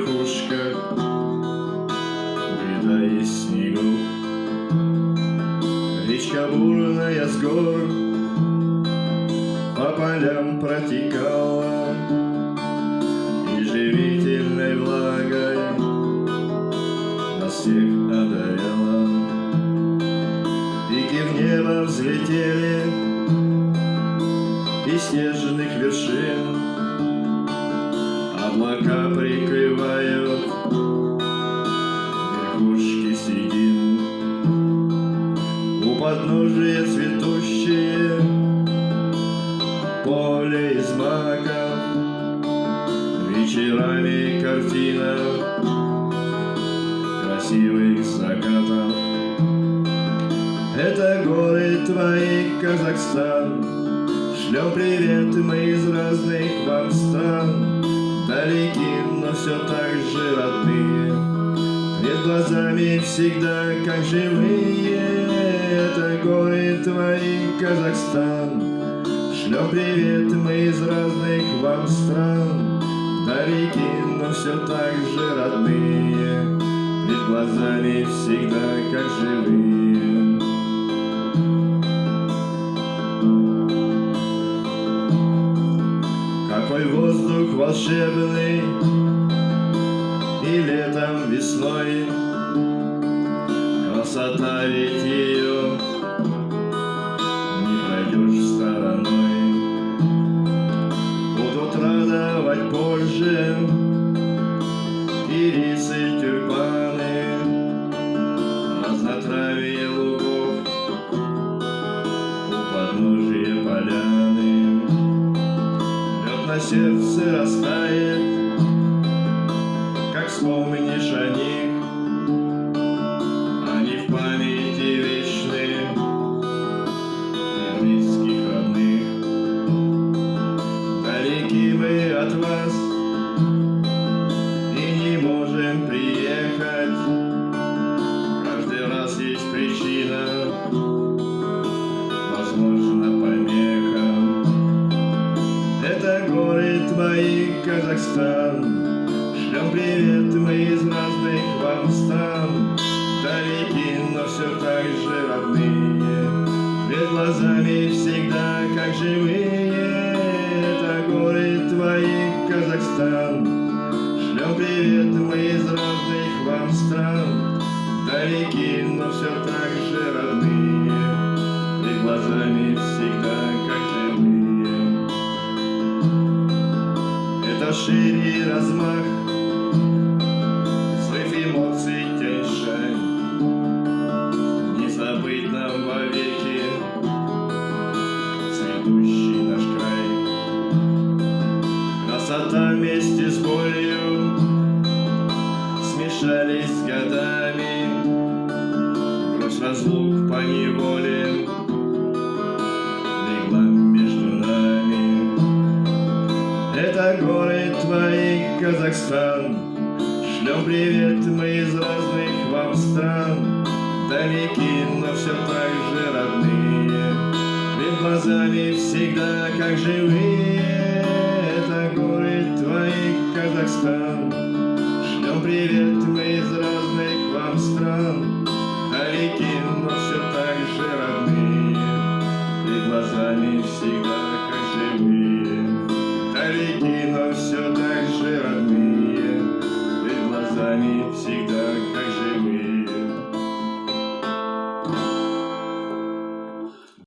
верхушках Льда и снегу. Речка бурная с гор По полям протекала. И живительной влагой Нас всех одаряла Пики в небо взлетели И снежных вершин Облака прикрывают. Верхушки седин. У подножия цветущие. Поле из маков Вечерами картина красивых закатов. Это горы твои, Казахстан. Шлем привет мы из разных вам стран все так же родные. Перед глазами всегда как живые Это горы твои, Казахстан. Шлем привет мы из разных вам стран. Далеки, но все так же родные. Перед глазами всегда как живые. Какой воздух волшебный И летом, весной. Красота ведь ее Не пройдешь стороной. Будут радовать позже Ирисы, тюльпаны Разнотравие лугов У подножия поляны. Лед на сердце растает, Как о них, Они в памяти вечны. И близких родных. Далеки мы от вас. И не можем приехать, Каждый раз есть причина, Возможно, помеха. Это горы твои, Казахстан Шлем привет мы из разных вам стран Далеки, но все так же родные. Перед глазами всегда как живые. Это горы твои, Казахстан. Шлем привет мы из разных вам стран Далеки, но все так же родные. Перед глазами всегда как живые. Это шире размах разлук по неволе. Легла между нами. Это горы твои, Казахстан. Шлем привет мы из разных вам стран. Далеки, но все так же родные. Перед глазами всегда как живые. Это горы твои, Казахстан. Шлем привет глазами всегда живые